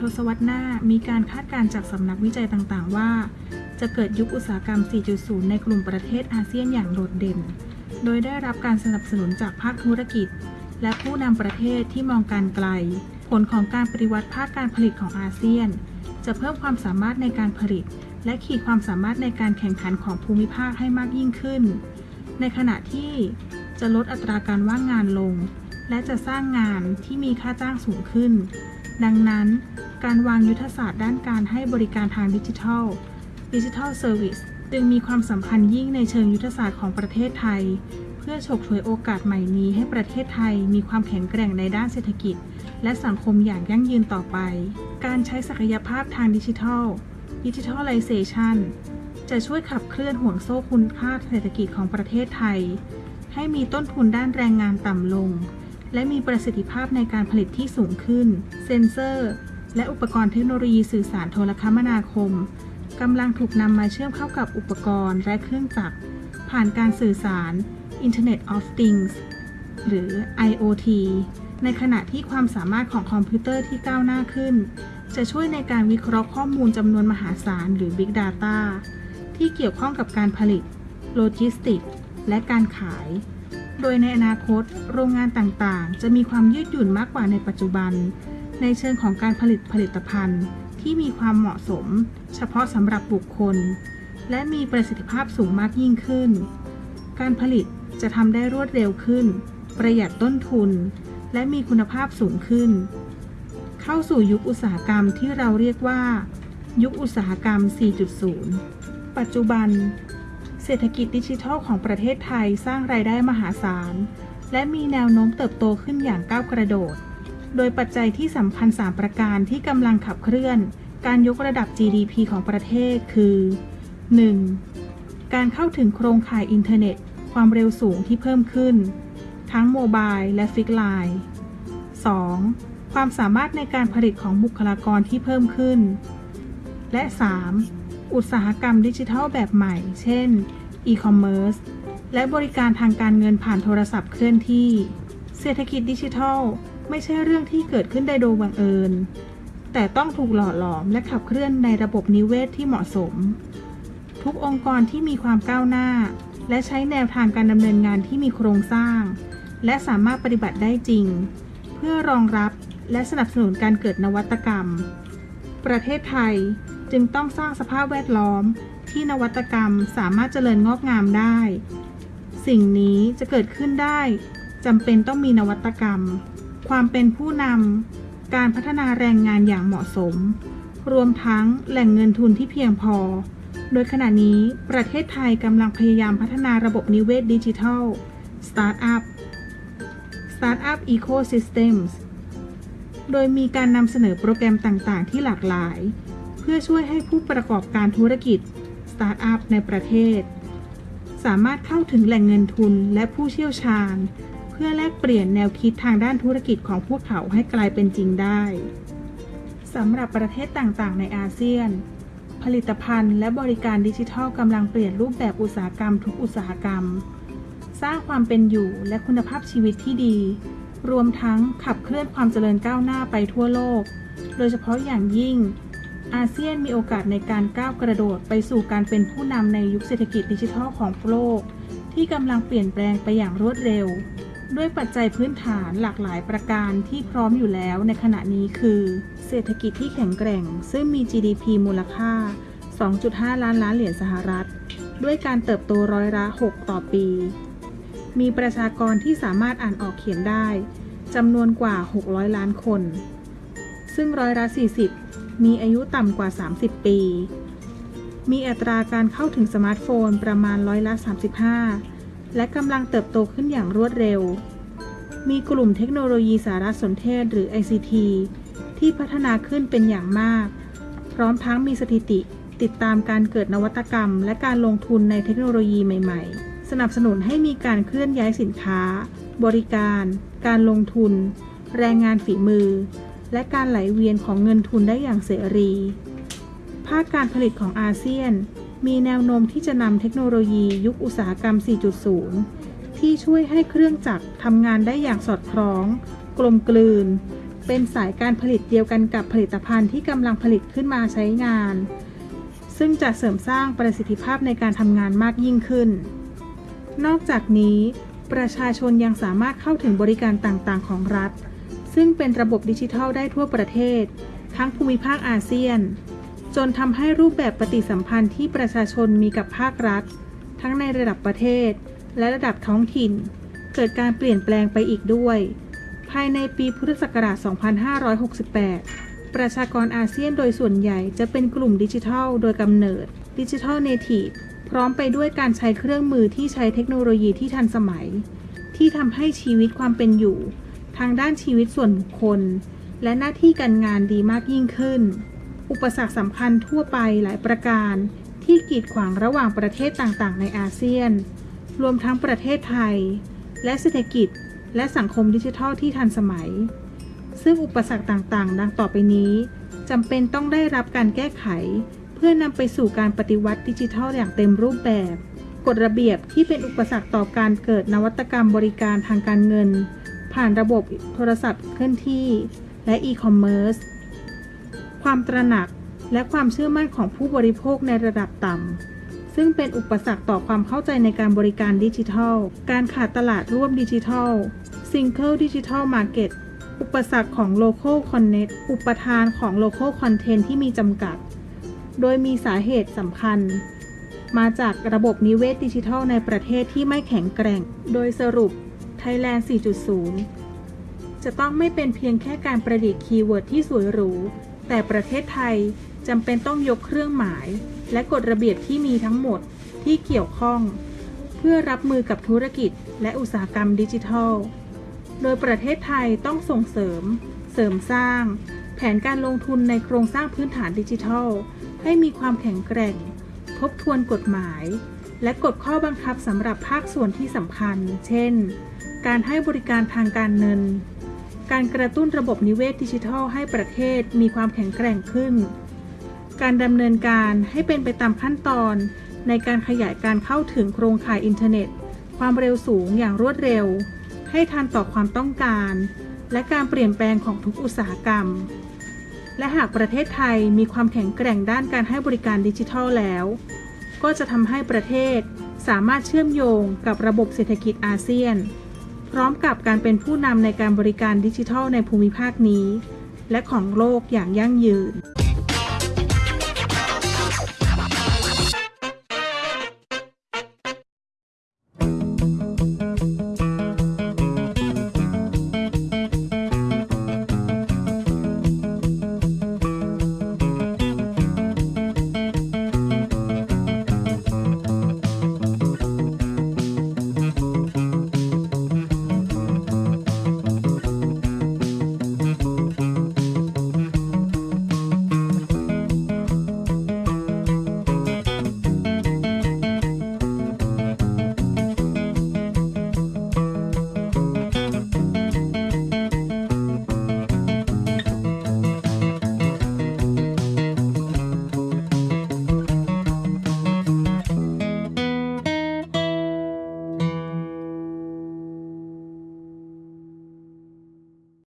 ทศวรรษหน้ามีการคาดการณ์จากสำนักวิจัยต่างๆ ว่า จะเกิดยุคอุตสาหกรรม 4.0 ในกลุ่มประเทศอาเซียนอย่างโดดเด่น โดยได้รับการสนับสนุนจากภาคธุรกิจ และผู้นำประเทศที่มองการไกล ผลของการปฏิวัติภาคการผลิตของอาเซียน จะเพิ่มความสามารถในการผลิต และขีดความสามารถในการแข่งขันของภูมิภาคให้มากยิ่งขึ้น ในขณะที่จะลดอัตราการว่างงานลง และจะสร้างงานที่มีค่าจ้างสูงขึ้น ดังนั้น การวางยุทธศาสตร์ด้านการให้บริการทางดิจิทัล digital service จึงมีความสำคัญยิ่งในเชิงยุทธศาสตร์ของประเทศไทย เพื่อฉกฉวยโอกาสใหม่นี้ให้ประเทศไทยมีความแข็งแกร่งในด้านเศรษฐกิจ และสังคมอย่างยั่งยืนต่อไป การใช้ศักยภาพทางดิจิทัล digitalization จะช่วยขับเคลื่อนห่วงโซ่คุณค่าเศรษฐกิจของประเทศไทย ให้มีต้นทุนด้านแรงงานต่ำลง และมีประสิทธิภาพในการผลิตที่สูงขึ้น เซ็นเซอร์ และอุปกรณ์เทคโนโลยีสื่อสารโทรคมนาคมกำลังถูกนำมาเชื่อมเข้ากับอุปกรณ์และเครื่องจักร ผ่านการสื่อสาร Internet of Things หรือ IoT ในขณะที่ความสามารถของคอมพิวเตอร์ที่ก้าวหน้าขึ้น จะช่วยในการวิเคราะห์ข้อมูลจำนวนมหาศาลหรือ Big Data ที่เกี่ยวข้องกับการผลิต โลจิสติก และการขาย โดยในอนาคต โรงงานต่างๆ จะมีความยืดหยุ่นมากกว่าในปัจจุบัน ในเชิงของการผลิตผลิตภัณฑ์ ที่มีความเหมาะสม เฉพาะสำหรับบุคคล และมีประสิทธิภาพสูงมากยิ่งขึ้น การผลิตจะทำได้รวดเร็วขึ้น ประหยัดต้นทุน และมีคุณภาพสูงขึ้น เข้าสู่ยุคอุตสาหกรรมที่เราเรียกว่า ยุคอุตสาหกรรม 4.0 ปัจจุบัน เศรษฐกิจดิจิทัลของประเทศไทยสร้างรายได้มหาศาล และมีแนวโน้มเติบโตขึ้นอย่างก้าวกระโดด โดยปัจจัยที่สำคัญ 3 ประการที่กำลังขับเคลื่อน การยกระดับ GDP ของประเทศคือ 1. การเข้าถึงโครงข่ายอินเทอร์เน็ต ความเร็วสูงที่เพิ่มขึ้น ทั้ง mobile และ fixed line 2. ความสามารถในการผลิตของบุคลากรที่เพิ่มขึ้น และ 3. อุตสาหกรรมดิจิทัลแบบใหม่ เช่นอีคอมเมิร์ซและบริการทางการเงินผ่านโทรศัพท์เคลื่อนที่ เศรษฐกิจดิจิทัล ไม่ใช่เรื่องที่เกิดขึ้นได้โดยบังเอิญ แต่ต้องถูกหล่อหลอมและขับเคลื่อนในระบบนิเวศที่เหมาะสม ทุกองค์กรที่มีความก้าวหน้า และใช้แนวทางการดำเนินงานที่มีโครงสร้าง และสามารถปฏิบัติได้จริง เพื่อรองรับและสนับสนุนการเกิดนวัตกรรม ประเทศไทย จึงต้องสร้างสภาพแวดล้อมที่นวัตกรรมสามารถเจริญงอกงามได้ สิ่งนี้จะเกิดขึ้นได้จำเป็นต้องมีนวัตกรรม ความเป็นผู้นำการพัฒนาแรงงานอย่างเหมาะสม รวมทั้งแหล่งเงินทุนที่เพียงพอ โดยขณะนี้ประเทศไทยกำลังพยายามพัฒนาระบบนิเวศดิจิทัลสตาร์ทอัพ Startup Ecosystems โดยมีการนำเสนอโปรแกรมต่าง ๆ ที่หลากหลาย เพื่อช่วยให้ผู้ประกอบการธุรกิจสตาร์ทอัพในประเทศ สามารถเข้าถึงแหล่งเงินทุนและผู้เชี่ยวชาญ เพื่อแลกเปลี่ยนแนวคิดทางด้านธุรกิจของพวกเขาให้กลายเป็นจริงได้สำหรับประเทศต่างๆ ในอาเซียน ผลิตภัณฑ์และบริการดิจิทัลกำลังเปลี่ยนรูปแบบอุตสาหกรรมทุกอุตสาหกรรม สร้างความเป็นอยู่และคุณภาพชีวิตที่ดี รวมทั้งขับเคลื่อนความเจริญก้าวหน้าไปทั่วโลก โดยเฉพาะอย่างยิ่ง อาเซียนมีโอกาสในการก้าวกระโดดไปสู่การเป็นผู้นำในยุคเศรษฐกิจดิจิทัลของโลก ที่กำลังเปลี่ยนแปลงไปอย่างรวดเร็ว ด้วยปัจจัยพื้นฐานหลากหลายประการที่พร้อมอยู่แล้วในขณะนี้คือ เศรษฐกิจที่แข็งแกร่ง ซึ่งมี GDP มูลค่า 2.5 ล้านล้านเหรียญสหรัฐ ด้วยการเติบโตร้อยละ6ต่อปี มีประชากรที่สามารถอ่านออกเขียนได้จำนวนกว่า 600 ล้านคน ซึ่งร้อยละ 40 มีอายุต่ำกว่า 30 ปี มีอัตราการเข้าถึงสมาร์ทโฟนประมาณร้อยละ 35 และกำลังเติบโตขึ้นอย่างรวดเร็ว มีกลุ่มเทคโนโลยีสารสนเทศหรือ ICT ที่พัฒนาขึ้นเป็นอย่างมาก พร้อมทั้งมีสถิติติดตามการเกิดนวัตกรรม และการลงทุนในเทคโนโลยีใหม่ ๆ สนับสนุนให้มีการเคลื่อนย้ายสินค้า บริการ การลงทุน แรงงานฝีมือ และการไหลเวียนของเงินทุนได้อย่างเสรี ภาคการผลิตของอาเซียน มีแนวโน้มที่จะนำเทคโนโลยียุคอุตสาหกรรม 4.0 ที่ช่วยให้เครื่องจักรทำงานได้อย่างสอดคล้อง กลมกลืน เป็นสายการผลิตเดียวกันกับผลิตภัณฑ์ที่กำลังผลิตขึ้นมาใช้งาน ซึ่งจะเสริมสร้างประสิทธิภาพในการทำงานมากยิ่งขึ้น นอกจากนี้ ประชาชนยังสามารถเข้าถึงบริการต่างๆ ของรัฐ ซึ่งเป็นระบบดิจิทัลได้ทั่วประเทศ ทั้งภูมิภาคอาเซียน จนทำให้รูปแบบปฏิสัมพันธ์ที่ประชาชนมีกับภาครัฐ ทั้งในระดับประเทศ และระดับท้องถิ่น เกิดการเปลี่ยนแปลงไปอีกด้วย ภายในปีพุทธศักราช 2568 ประชากรอาเซียนโดยส่วนใหญ่จะเป็นกลุ่มดิจิทัล โดยกำเนิดดิจิทัลเนทีฟพร้อมไปด้วยการใช้เครื่องมือที่ใช้เทคโนโลยีที่ทันสมัย ที่ทำให้ชีวิตความเป็นอยู่ ทางด้านชีวิตส่วนบุคคล และหน้าที่การงานดีมากยิ่งขึ้น อุปสรรคสำคัญทั่วไปหลายประการ ที่กีดขวางระหว่างประเทศต่างๆ ในอาเซียน รวมทั้งประเทศไทย และเศรษฐกิจ และสังคมดิจิทัลที่ทันสมัย ซึ่งอุปสรรคต่างๆ ดังต่อไปนี้จำเป็นต้องได้รับการแก้ไข เพื่อนำไปสู่การปฏิวัติดิจิทัลอย่างเต็มรูปแบบ กฎระเบียบที่เป็นอุปสรรคต่อการเกิดนวัตกรรมบริการทางการเงิน ผ่านระบบโทรศัพท์เคลื่อนที่ และอีคอมเมิร์ซ ความตระหนักและความเชื่อมั่นของผู้บริโภคในระดับต่ำ ซึ่งเป็นอุปสรรคต่อความเข้าใจในการบริการดิจิทัล การขาดตลาดร่วมดิจิทัล Single Digital Market อุปสรรคของ Local Connect อุปทานของ Local Content ที่มีจำกัด โดยมีสาเหตุสำคัญ มาจากระบบนิเวศดิจิทัลในประเทศที่ไม่แข็งแกร่ง โดยสรุป Thailand 4.0 จะต้องไม่เป็นเพียงแค่การประดิษฐ์ keyword ที่สวยหรู แต่ประเทศไทยจำเป็นต้องยกเครื่องกฎหมาย และกฎระเบียบที่มีทั้งหมดที่เกี่ยวข้อง เพื่อรับมือกับธุรกิจและอุตสาหกรรมดิจิทัล โดยประเทศไทยต้องส่งเสริม เสริมสร้าง แผนการลงทุนในโครงสร้างพื้นฐานดิจิทัล ให้มีความแข็งแกร่ง ทบทวนกฎหมาย และกฎข้อบังคับสำหรับภาคส่วนที่สำคัญ เช่น การให้บริการทางการเงิน การกระตุ้นระบบนิเวศดิจิทัลให้ประเทศมีความแข็งแกร่งขึ้น การดำเนินการให้เป็นไปตามขั้นตอน ในการขยายการเข้าถึงโครงข่ายอินเทอร์เน็ต ความเร็วสูงอย่างรวดเร็ว ให้ทันต่อความต้องการ และการเปลี่ยนแปลงของทุกอุตสาหกรรม และหากประเทศไทยมีความแข็งแกร่งด้านการให้บริการดิจิทัลแล้ว ก็จะทำให้ประเทศสามารถเชื่อมโยงกับระบบเศรษฐกิจอาเซียน พร้อมกับการเป็นผู้นำในการบริการดิจิทัลในภูมิภาคนี้ และของโลกอย่างยั่งยืน